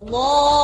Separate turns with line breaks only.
Allah.